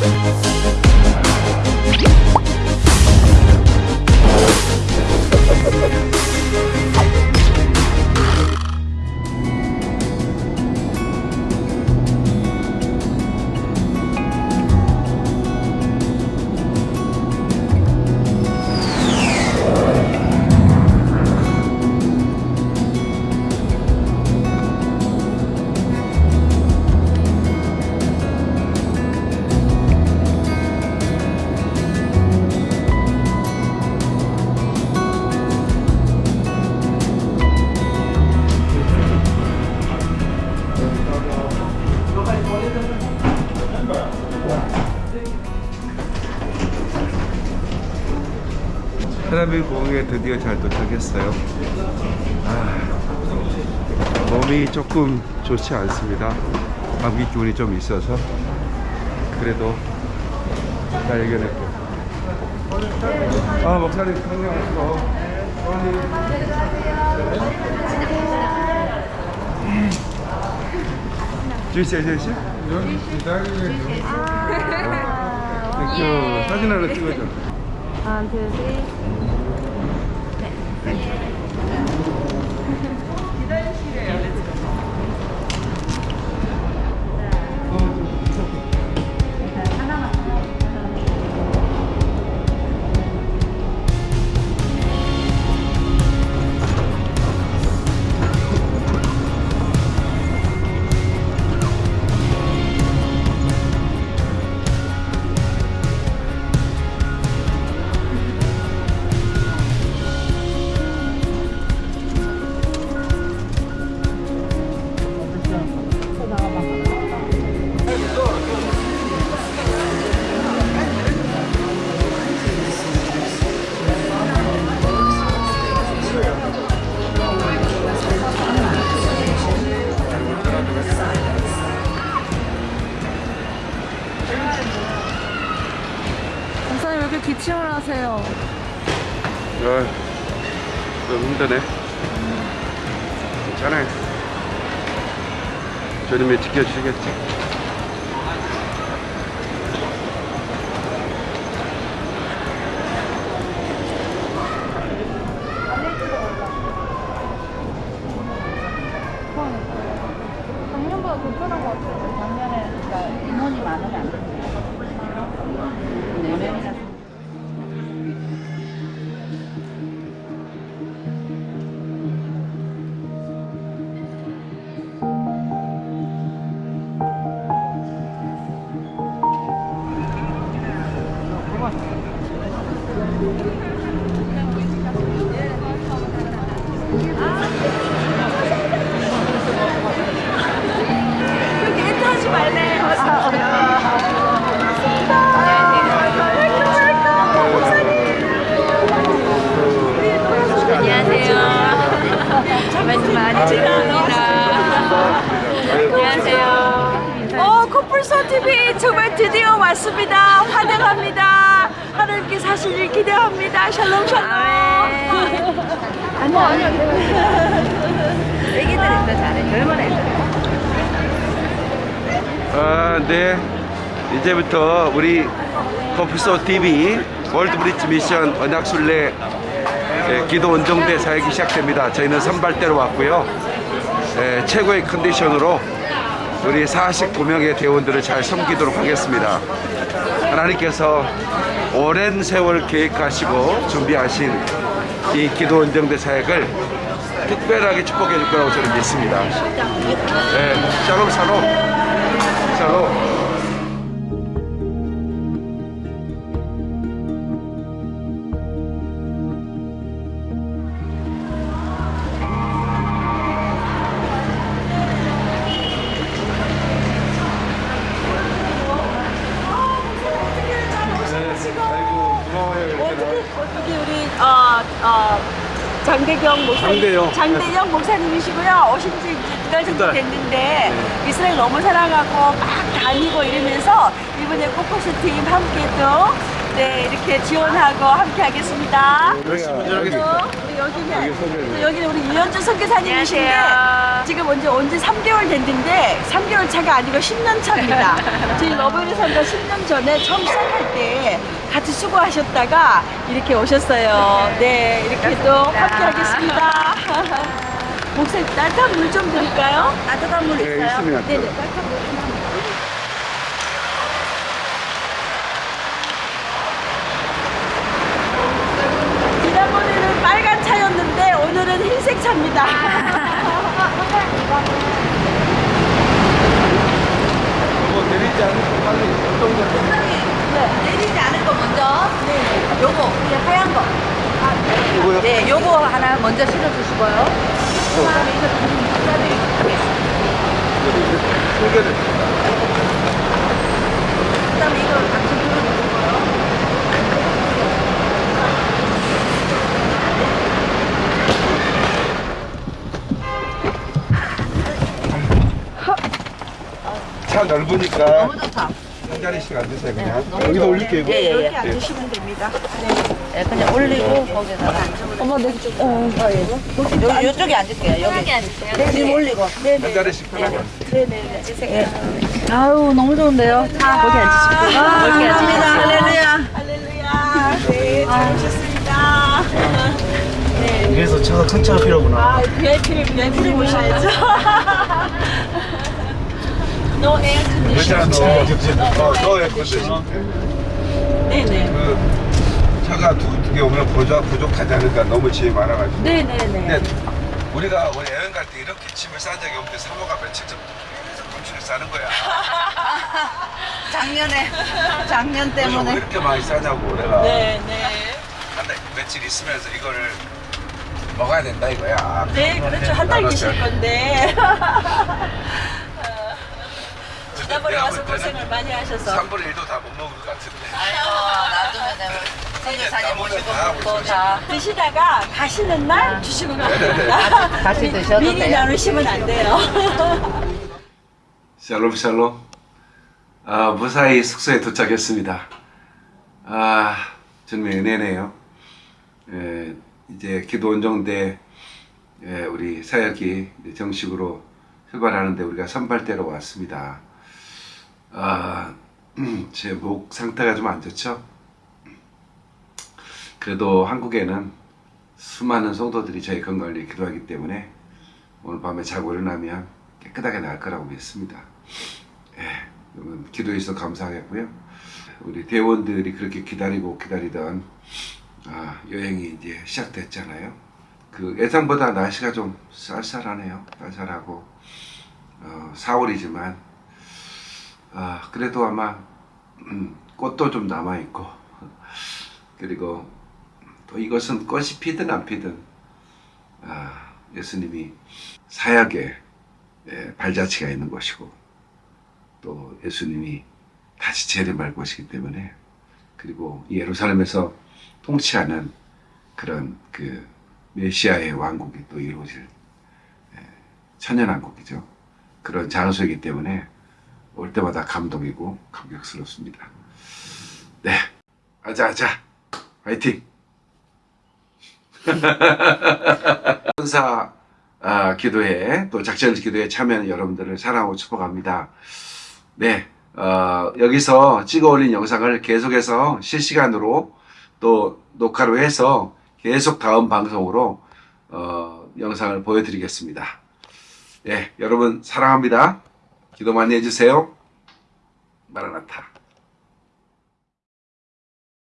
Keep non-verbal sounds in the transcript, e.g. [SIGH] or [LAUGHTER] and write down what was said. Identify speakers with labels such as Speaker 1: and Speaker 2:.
Speaker 1: Thank 3일공항에 드디어 잘 도착했어요. 아, 몸이 조금 좋지 않습니다. 감기 기운이 좀 있어서. 그래도 잘 이겨냈고 아 목사님 건강하시고 주이씨 아저씨? 기다리겠죠 사진 하나 찍어줘
Speaker 2: 하나 둘셋 사님 왜 이렇게 기침을 하세요?
Speaker 1: 아, 좀 힘드네. 괜찮아요. 주님이 지켜주시겠지.
Speaker 2: 많이 드립니다. 안녕하세요.
Speaker 3: 어, 코뿔소 TV 정말 드디어 왔습니다. 환영합니다. 하나님께 사시길 기대합니다. 샬롬 샬롬.
Speaker 2: 아니요, 아니요. 애기들이 더 잘해. 젊은 애들.
Speaker 1: 아, 네. 이제부터 우리 커플소 TV 월드 브릿지 미션 언약순례 예, 기도 원정대 사역이 시작됩니다. 저희는 선발대로 왔고요. 예, 최고의 컨디션으로 우리 49명의 대원들을 잘 섬기도록 하겠습니다. 하나님께서 오랜 세월 계획하시고 준비하신 이 기도 원정대 사역을 특별하게 축복해 줄 거라고 저는 믿습니다. 네, 샬롬 샬롬 샬롬
Speaker 3: 어떻게 우리 어, 어, 장대경 목사님,
Speaker 1: 장대영.
Speaker 3: 장대영 목사님이시고요. 오신 지 이제 두달 정도
Speaker 1: 달.
Speaker 3: 됐는데 이스라엘 너무 사랑하고 막 다니고 이러면서 이번에 코코스 팀 함께 또 네, 이렇게 지원하고 함께 하겠습니다.
Speaker 1: 열심히 운전하겠습니다
Speaker 3: 우리 여기는
Speaker 1: 여기
Speaker 3: 여기는 우리 유현주 선교사님이신데. 지금 언제 온지 3개월 됐는데 3개월 차가 아니고 10년 차입니다. [LAUGHS] 저희 러브리 선교사님과 10년 전에 처음 시작할 때 같이 수고하셨다가 이렇게 오셨어요. 네, 이렇게 또 함께 하겠습니다. [LAUGHS] 목사님, 따뜻한 물 좀 드릴까요? 따뜻한 물
Speaker 1: 네,
Speaker 3: 있어요?
Speaker 1: 있습니다.
Speaker 3: 네네, 따뜻한 물 좀. 지난번에는 빨간 차였는데 오늘은 흰색 차입니다.
Speaker 1: 뭐 내리지 않고 빨리 운동도
Speaker 3: 네.
Speaker 2: 내리지 않을 거 먼저. 네. 요거 이 하얀 거.
Speaker 1: 이거요?
Speaker 2: 네, 요거 하나 먼저 실어주시고요. 그 다음에 이거
Speaker 1: 소개를
Speaker 2: 그다음에 이거
Speaker 1: 차 넓으니까
Speaker 2: 너무 좋다.
Speaker 1: 한 자리씩 앉으세요 그냥 여기다 올릴게요
Speaker 2: 예, 예, 예.
Speaker 3: 이렇게 앉으시면 됩니다.
Speaker 2: 네, 그냥 올리고 거기다가. 어머, 내 쪽. 어, 요, 요쪽에 앉을게요. 여기. 앉을게요. 지금 올리고.
Speaker 1: 한 자리씩 편하게
Speaker 2: 아유, 너무 좋은데요. 자, 거기 앉으시고. 아,
Speaker 3: 앉으세요.
Speaker 2: 감사합니다. 할렐루야.
Speaker 3: 할렐루야. 네, 잘 오셨습니다.
Speaker 4: 그래서 차가 큰 차가 필요하구나.
Speaker 3: 아, VIP를 VIP를 모셔야죠. No air
Speaker 1: 괜찮아
Speaker 3: condition.
Speaker 1: 너, 너 예쁜데
Speaker 3: 네네.
Speaker 1: 그 차가 두개 오면 부족, 부족하지 않을까 너무 짐이 많아가지고
Speaker 3: 네네네.
Speaker 1: 근데 우리가 우리 여행 갈 때 이렇게 짐을 싼 적이 없는데 사모가 며칠 전부터 계속 검출을 싸는 거야 [LAUGHS]
Speaker 2: 작년에, 작년
Speaker 1: 왜
Speaker 2: 때문에.
Speaker 1: 이렇게 많이 싸냐고 내가
Speaker 3: 네네.
Speaker 1: 한달 며칠 있으면서 이거를 먹어야 된다 이거야
Speaker 3: 네, 그렇죠. 한 달 계실 건데. [LAUGHS] 지난번에 와서 고생을 많이 하셔서.
Speaker 1: 3분의 1도 다 못 먹을 것 같은데
Speaker 2: 아이고, 내가 선교사님 모시고 다또 다.
Speaker 3: 드시다가 가시는 날 주시면 안 됩니다. [LAUGHS]
Speaker 2: 같이 드셔도
Speaker 3: 미리
Speaker 2: 돼요.
Speaker 3: 나누시면 안 돼요. [LAUGHS]
Speaker 1: 샬롬 샬롬 아, 무사히 숙소에 도착했습니다 아 정말 은혜네요 에, 이제 기도 원정대 에, 우리 사역이 정식으로 출발하는데 우리가 선발대로 왔습니다 아, 제 목 상태가 좀 안 좋죠 그래도 한국에는 수많은 성도들이 저희 건강을 위해 기도하기 때문에 오늘 밤에 자고 일어나면 깨끗하게 나을 거라고 믿습니다. 예, 기도해 주셔서 감사하겠고요. 우리 대원들이 그렇게 기다리고 기다리던 아, 여행이 이제 시작됐잖아요. 그 예상보다 날씨가 좀 쌀쌀하네요. 쌀쌀하고 어, 4월이지만 아, 그래도 아마 음, 꽃도 좀 남아 있고 그리고 또 이것은 꽃이 피든 안 피든 아, 예수님이 사약에 예, 발자취가 있는 것이고 또 예수님이 다시 재림할 것이기 때문에 그리고 이 예루살렘에서 통치하는 그런 그 메시아의 왕국이 또 이루어질 예, 천연왕국이죠. 그런 장소이기 때문에 올 때마다 감동이고 감격스럽습니다. 네, 아자아자, 화이팅! [LAUGHS] 천사 아, 기도회 또 작전 기도회 참여하는 여러분들을 사랑하고 축복합니다. 네, 어, 여기서 찍어 올린 영상을 계속해서 실시간으로 또 녹화로 해서 계속 다음 방송으로 어, 영상을 보여드리겠습니다. 네, 여러분 사랑합니다. 기도 많이 해주세요. 마라나타.